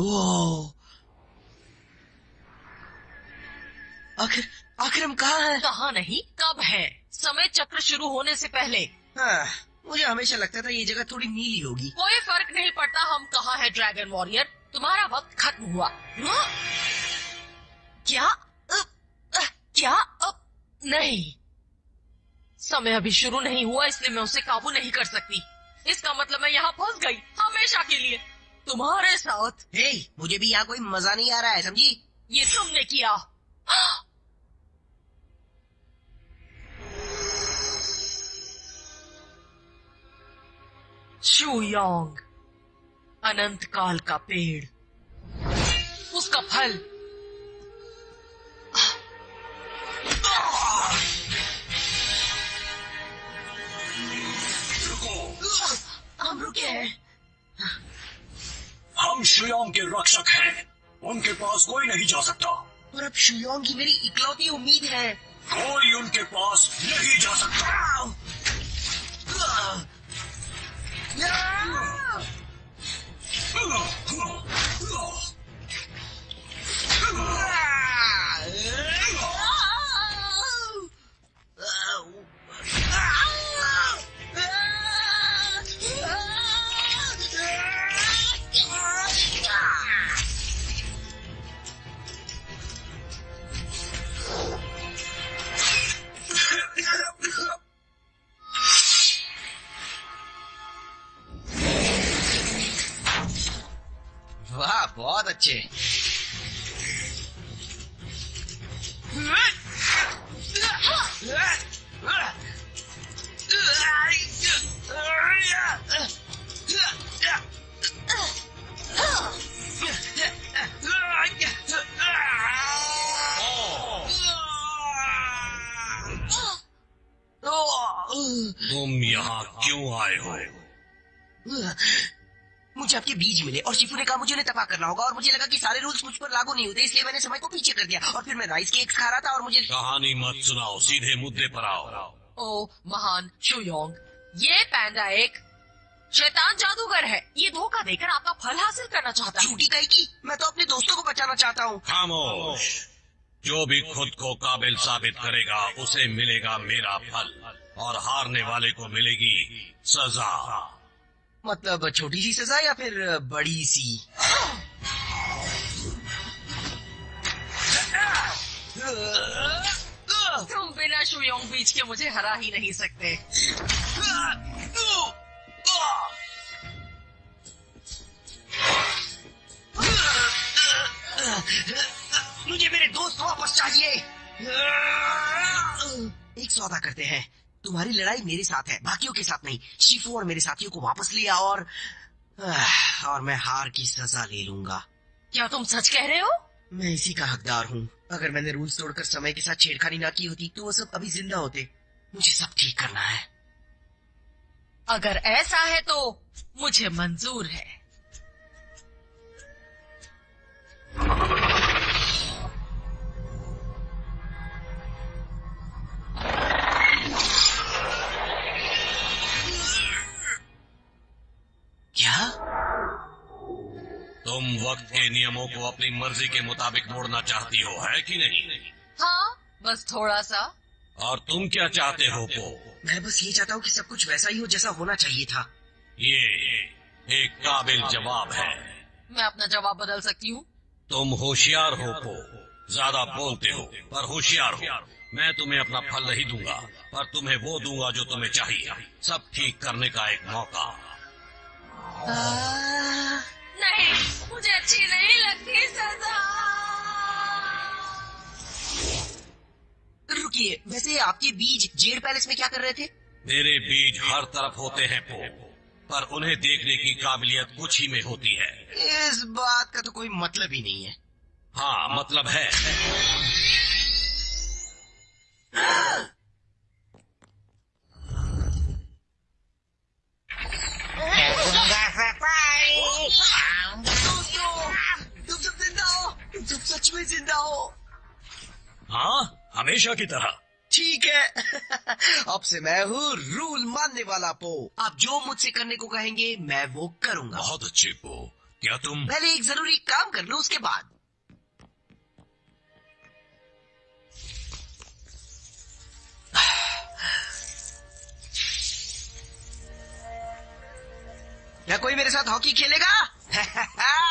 ओ आखिर आखिर हम कहाँ हैं? कहा नहीं कब है? समय चक्र शुरू होने से पहले। हाँ, मुझे हमेशा लगता था ये जगह थोड़ी नीली होगी। कोई फ़र्क नहीं पड़ता हम कहाँ है ड्रैगन वॉरियर तुम्हारा वक्त खत्म हुआ। हाँ? क्या? अ, अ, क्या? अब नहीं। समय अभी शुरू नहीं हुआ इसलिए मैं उसे काबू नहीं कर सकती। इसका मतलब मैं यहाँ फंस गई हमेशा के लिए। तुम्हारे साथ। हे, मुझे भी यहाँ कोई मज़ा नहीं आ रहा है समझी? ये तुमने किया। शुयोंग अनंत काल का पेड़। उसका फल। हम रुके हैं। हम श्रेयोंग के रक्षक हैं। उनके पास कोई नहीं जा सकता। और अब शुयोंग की मेरी इकलौती उम्मीद है। कोई उनके पास नहीं जा सकता। वाह बहुत अच्छे। तुम यहाँ क्यों आए हो? मुझे आपके बीज मिले और शिफू ने कहा मुझे उन्हें तबाह करना होगा और मुझे लगा कि सारे रूल्स मुझ पर लागू नहीं होते इसलिए मैंने समय को पीछे कर दिया और फिर मैं राइस केक्स खा रहा था और मुझे कहानी मत सुनाओ सीधे मुद्दे पर आओ। ओ महान शुयोंग ये पैंडा एक शैतान जादूगर है। ये धोखा देकर आपका फल हासिल करना चाहता है। झूठी कही की मैं तो अपने दोस्तों को बचाना चाहता हूँ। खामोश। जो भी खुद को काबिल साबित करेगा उसे मिलेगा मेरा फल और हारने वाले को मिलेगी सजा। मतलब छोटी सी सजा या फिर बड़ी सी तुम बिना शुयोंग बीच के मुझे हरा ही नहीं सकते। मुझे मेरे दोस्त वापस चाहिए। एक सौदा करते हैं। तुम्हारी लड़ाई मेरे साथ है बाकियों के साथ नहीं। शिफू और मेरे साथियों को वापस लिया और और मैं हार की सजा ले लूँगा। क्या तुम सच कह रहे हो? मैं इसी का हकदार हूँ। अगर मैंने रूल्स तोड़कर समय के साथ छेड़खानी ना की होती तो वो सब अभी ज़िंदा होते। मुझे सब ठीक करना है। अगर ऐसा है तो मुझे मंजूर है। तुम वक्त के नियमों को अपनी मर्ज़ी के मुताबिक मोड़ना चाहती हो है कि नहीं? हाँ बस थोड़ा सा। और तुम क्या चाहते हो पो? मैं बस ये चाहता हूँ कि सब कुछ वैसा ही हो जैसा होना चाहिए था। ये एक काबिल जवाब है। मैं अपना जवाब बदल सकती हूँ? तुम होशियार हो पो। ज़्यादा बोलते हो पर होशियार हो। मैं तुम्हें अपना फल नहीं दूँगा पर तुम्हें वो दूँगा जो तुम्हें चाहिए। सब ठीक करने का एक मौका। नहीं मुझे अच्छी नहीं लगती सजा। रुकिए वैसे आपके बीज जेड पैलेस में क्या कर रहे थे? मेरे बीज हर तरफ़ होते हैं पो। पर उन्हें देखने की काबिलियत कुछ ही में होती है। इस बात का तो कोई मतलब ही नहीं है। हाँ मतलब है। हमेशा की तरह। ठीक है। अब से मैं हूँ रूल मानने वाला पो। आप जो मुझसे करने को कहेंगे मैं वो करूँगा। बहुत अच्छे पो। क्या तुम? पहले एक ज़रूरी काम कर लो उसके बाद। क्या कोई मेरे साथ हॉकी खेलेगा?